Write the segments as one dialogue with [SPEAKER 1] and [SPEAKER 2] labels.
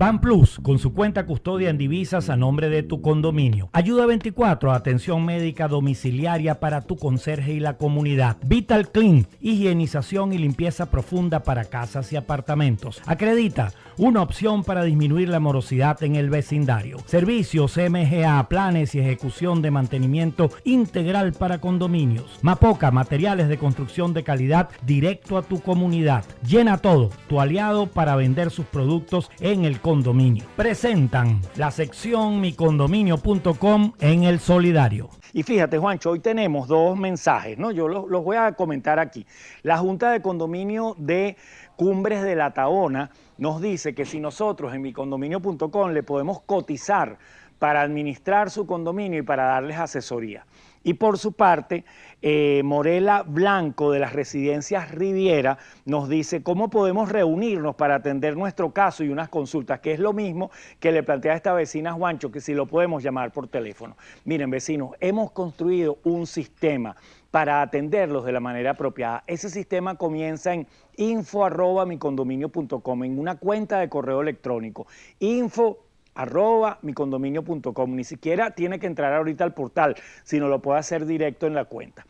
[SPEAKER 1] Ban Plus, con su cuenta custodia en divisas a nombre de tu condominio. Ayuda 24, atención médica domiciliaria para tu conserje y la comunidad. Vital Clean, higienización y limpieza profunda para casas y apartamentos. Acredita, una opción para disminuir la morosidad en el vecindario. Servicios MGA, planes y ejecución de mantenimiento integral para condominios. Mapoca, materiales de construcción de calidad directo a tu comunidad. Llena todo, tu aliado para vender sus productos en el condominio. Presentan la sección micondominio.com en el solidario.
[SPEAKER 2] Y fíjate, Juancho, hoy tenemos dos mensajes, ¿no? Yo los, voy a comentar aquí. La Junta de Condominio de Cumbres de la Taona nos dice que si nosotros en micondominio.com le podemos cotizar para administrar su condominio y para darles asesoría. Y por su parte, eh, Morela Blanco de las residencias Riviera nos dice cómo podemos reunirnos para atender nuestro caso y unas consultas, que es lo mismo que le plantea a esta vecina Juancho, que si lo podemos llamar por teléfono. Miren, vecinos, hemos construido un sistema para atenderlos de la manera apropiada. Ese sistema comienza en info en una cuenta de correo electrónico. Info arroba micondominio.com. Ni siquiera tiene que entrar ahorita al portal, sino lo puede hacer directo en la cuenta.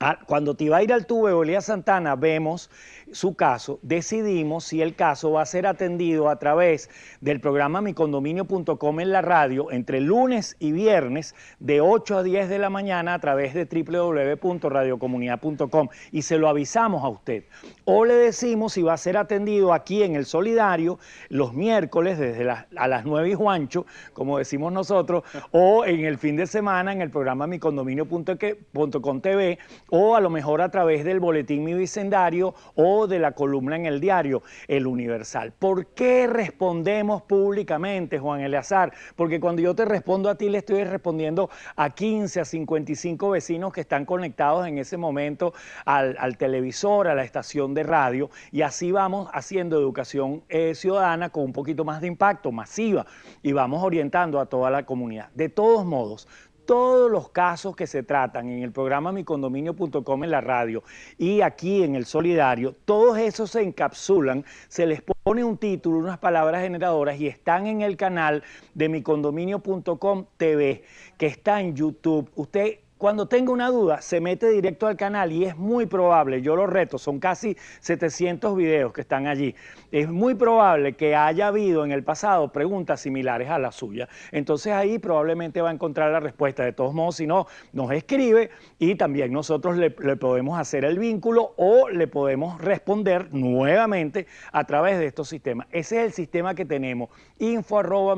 [SPEAKER 2] Ah, cuando te iba a ir al tubo Elías Santana, vemos su caso, decidimos si el caso va a ser atendido a través del programa micondominio.com en la radio entre lunes y viernes de 8 a 10 de la mañana a través de www.radiocomunidad.com y se lo avisamos a usted. O le decimos si va a ser atendido aquí en el Solidario los miércoles desde a las 9 y Juancho, como decimos nosotros, o en el fin de semana en el programa micondominio.com TV o a lo mejor a través del boletín Mi Bicendario o de la columna en el diario El Universal. ¿Por qué respondemos públicamente, Juan Eleazar? Porque cuando yo te respondo a ti, le estoy respondiendo a 15, a 55 vecinos que están conectados en ese momento al, televisor, a la estación de radio, y así vamos haciendo educación eh, ciudadana con un poquito más de impacto, masiva, y vamos orientando a toda la comunidad. De todos modos, todos los casos que se tratan en el programa micondominio.com en la radio y aquí en el Solidario, todos esos se encapsulan, se les pone un título, unas palabras generadoras y están en el canal de micondominio.com TV, que está en YouTube. Usted cuando tenga una duda, se mete directo al canal y es muy probable, yo lo reto, son casi 700 videos que están allí, es muy probable que haya habido en el pasado preguntas similares a la suya. Entonces ahí probablemente va a encontrar la respuesta. De todos modos, si no, nos escribe y también nosotros le, podemos hacer el vínculo o le podemos responder nuevamente a través de estos sistemas. Ese es el sistema que tenemos, info arroba.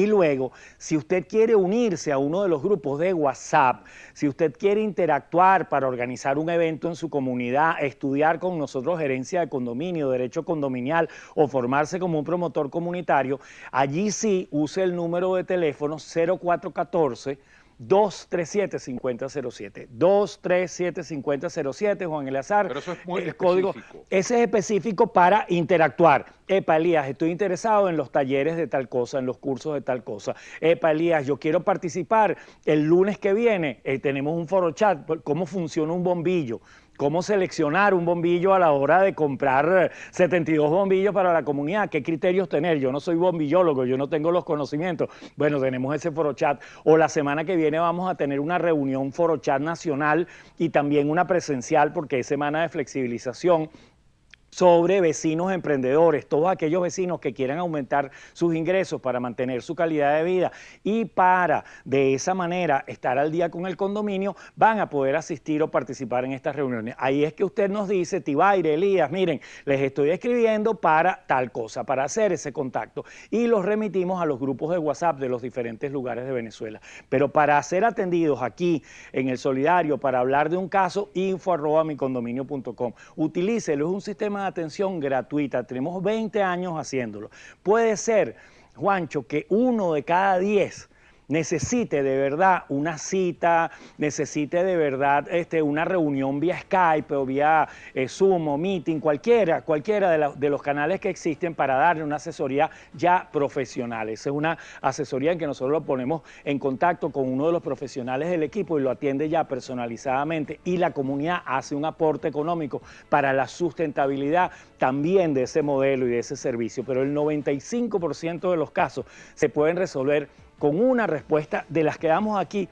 [SPEAKER 2] Y luego, si usted quiere unirse a uno de los grupos de WhatsApp, si usted quiere interactuar para organizar un evento en su comunidad, estudiar con nosotros gerencia de condominio, derecho condominial o formarse como un promotor comunitario, allí sí use el número de teléfono 0414 237-5007. 237-5007, Juan Eleazar.
[SPEAKER 3] Pero eso es muy
[SPEAKER 2] el código, Ese es específico para interactuar. Epa, Elías, estoy interesado en los talleres de tal cosa, en los cursos de tal cosa. Epa, Elías, yo quiero participar el lunes que viene. Eh, tenemos un foro chat, cómo funciona un bombillo cómo seleccionar un bombillo a la hora de comprar 72 bombillos para la comunidad, qué criterios tener. Yo no soy bombillólogo, yo no tengo los conocimientos. Bueno, tenemos ese foro chat. O la semana que viene vamos a tener una reunión foro chat nacional y también una presencial porque es semana de flexibilización sobre vecinos emprendedores, todos aquellos vecinos que quieran aumentar sus ingresos para mantener su calidad de vida y para de esa manera estar al día con el condominio, van a poder asistir o participar en estas reuniones. Ahí es que usted nos dice, Tibaire, Elías, miren, les estoy escribiendo para tal cosa, para hacer ese contacto y los remitimos a los grupos de WhatsApp de los diferentes lugares de Venezuela. Pero para ser atendidos aquí en el Solidario, para hablar de un caso, info arroba micondominio.com. Utilícelo, es un sistema de atención gratuita. Tenemos 20 años haciéndolo. Puede ser, Juancho, que uno de cada 10 necesite de verdad una cita, necesite de verdad este, una reunión vía Skype o vía eh, Zoom o Meeting, cualquiera, cualquiera de, de, los canales que existen para darle una asesoría ya profesional. Esa es una asesoría en que nosotros lo ponemos en contacto con uno de los profesionales del equipo y lo atiende ya personalizadamente y la comunidad hace un aporte económico para la sustentabilidad también de ese modelo y de ese servicio. Pero el 95% de los casos se pueden resolver con una respuesta de las que damos aquí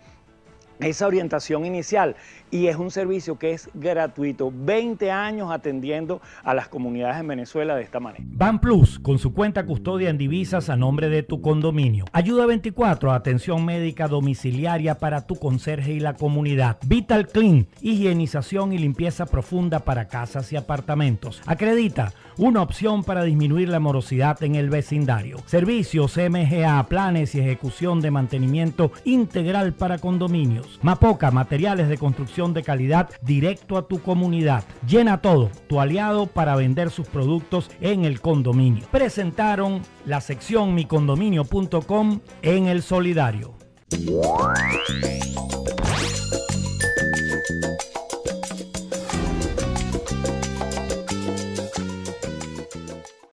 [SPEAKER 2] esa orientación inicial y es un servicio que es gratuito. 20 años atendiendo a las comunidades en Venezuela de esta manera.
[SPEAKER 1] Ban Plus, con su cuenta custodia en divisas a nombre de tu condominio. Ayuda 24, atención médica domiciliaria para tu conserje y la comunidad. Vital Clean, higienización y limpieza profunda para casas y apartamentos. Acredita, una opción para disminuir la morosidad en el vecindario. Servicios MGA, planes y ejecución de mantenimiento integral para condominios. Mapoca, materiales de construcción de calidad directo a tu comunidad. Llena todo, tu aliado para vender sus productos en el condominio. Presentaron la sección micondominio.com en el solidario.